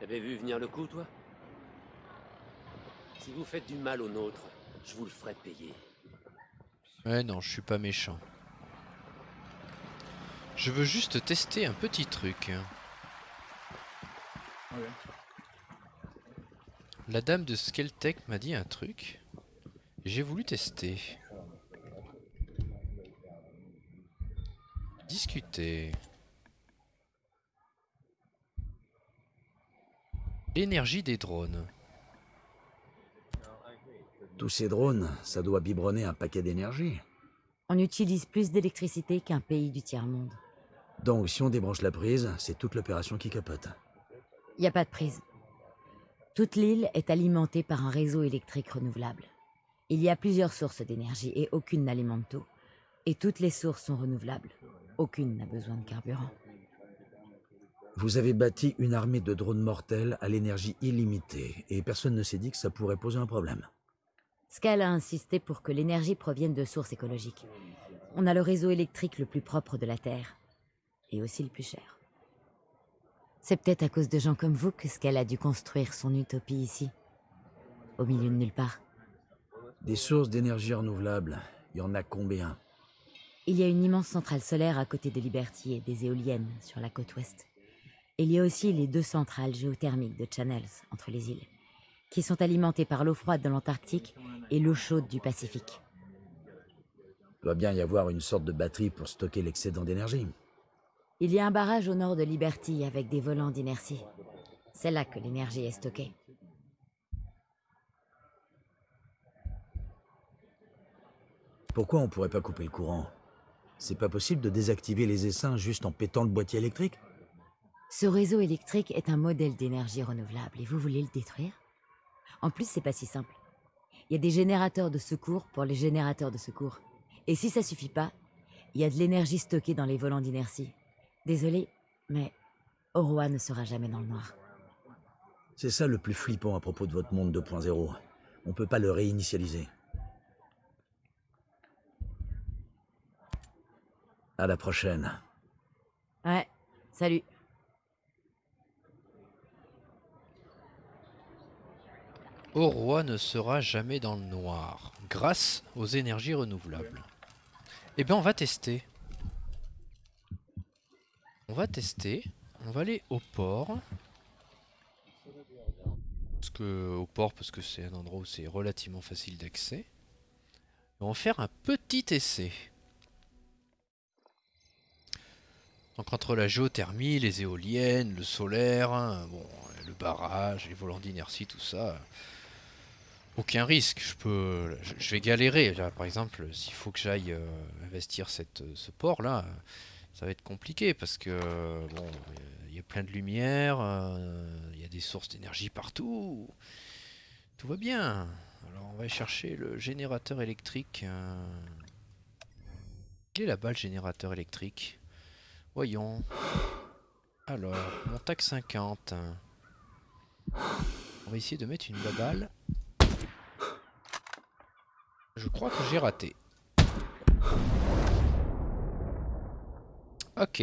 T'avais vu venir le coup, toi Si vous faites du mal aux nôtres, je vous le ferai payer. Ouais, non, je suis pas méchant. Je veux juste tester un petit truc. La dame de Skeltech m'a dit un truc. J'ai voulu tester. Discuter. L'énergie des drones. Tous ces drones, ça doit biberonner un paquet d'énergie. On utilise plus d'électricité qu'un pays du tiers-monde. Donc si on débranche la prise, c'est toute l'opération qui capote. Il n'y a pas de prise. Toute l'île est alimentée par un réseau électrique renouvelable. Il y a plusieurs sources d'énergie et aucune n'alimente tout. Et toutes les sources sont renouvelables. Aucune n'a besoin de carburant. Vous avez bâti une armée de drones mortels à l'énergie illimitée, et personne ne s'est dit que ça pourrait poser un problème. Scal a insisté pour que l'énergie provienne de sources écologiques. On a le réseau électrique le plus propre de la Terre. Et aussi le plus cher. C'est peut-être à cause de gens comme vous que Scal a dû construire son utopie ici. Au milieu de nulle part. Des sources d'énergie renouvelable, il y en a combien? Il y a une immense centrale solaire à côté de Liberty et des éoliennes sur la côte ouest. Il y a aussi les deux centrales géothermiques de Channels entre les îles, qui sont alimentées par l'eau froide de l'Antarctique et l'eau chaude du Pacifique. Il doit bien y avoir une sorte de batterie pour stocker l'excédent d'énergie. Il y a un barrage au nord de Liberty avec des volants d'inertie. C'est là que l'énergie est stockée. Pourquoi on pourrait pas couper le courant? C'est pas possible de désactiver les essaims juste en pétant le boîtier électrique? Ce réseau électrique est un modèle d'énergie renouvelable et vous voulez le détruire? En plus, c'est pas si simple. Il y a des générateurs de secours pour les générateurs de secours. Et si ça suffit pas, il y a de l'énergie stockée dans les volants d'inertie. Désolé, mais Oroa ne sera jamais dans le noir. C'est ça le plus flippant à propos de votre monde 2.0. On peut pas le réinitialiser. À la prochaine. Ouais, salut. Oroa ne sera jamais dans le noir, grâce aux énergies renouvelables. Eh bien, on va tester. On va tester. On va aller au port. Parce que, au port, parce que c'est un endroit où c'est relativement facile d'accès. On va faire un petit essai. Donc entre la géothermie, les éoliennes, le solaire, hein, le barrage, les volants d'inertie, tout ça, aucun risque. Je peux, je, vais galérer. Par exemple, s'il faut que j'aille euh, investir cette, ce port là, ça va être compliqué parce que bon, il y a plein de lumière, euh, il y a des sources d'énergie partout. Tout va bien. Alors on va chercher le générateur électrique. euh. Quel est là-bas générateur électrique? Voyons. Alors, mon TAC 50. On va essayer de mettre une baballe. Je crois que j'ai raté. Ok.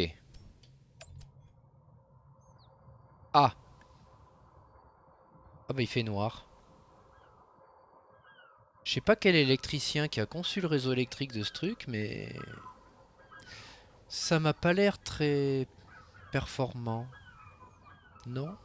Ah. Ah bah il fait noir. Je sais pas quel électricien qui a conçu le réseau électrique de ce truc, mais... Ça m'a pas l'air très performant. Non?